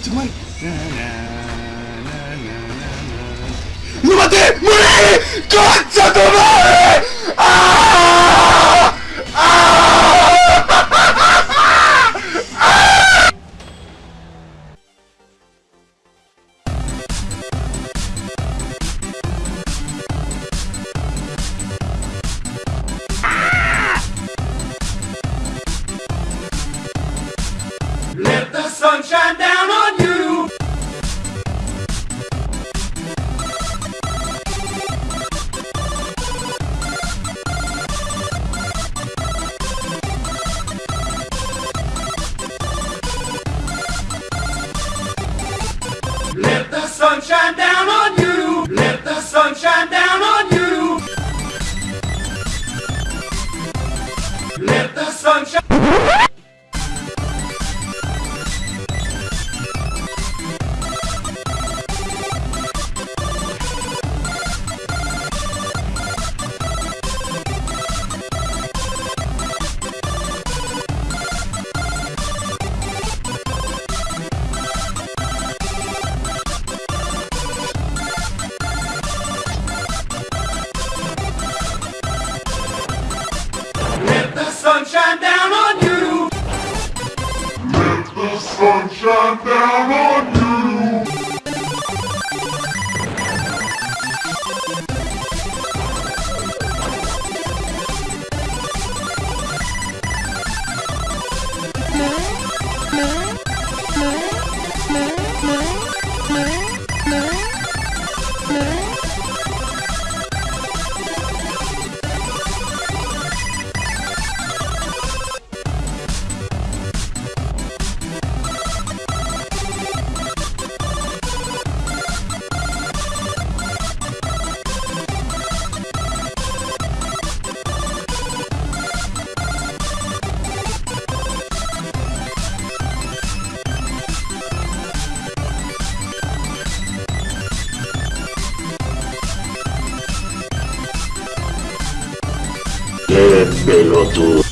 っちうまい待て。無理！こっちゃ止まれ！Don't down on me. pelotudo.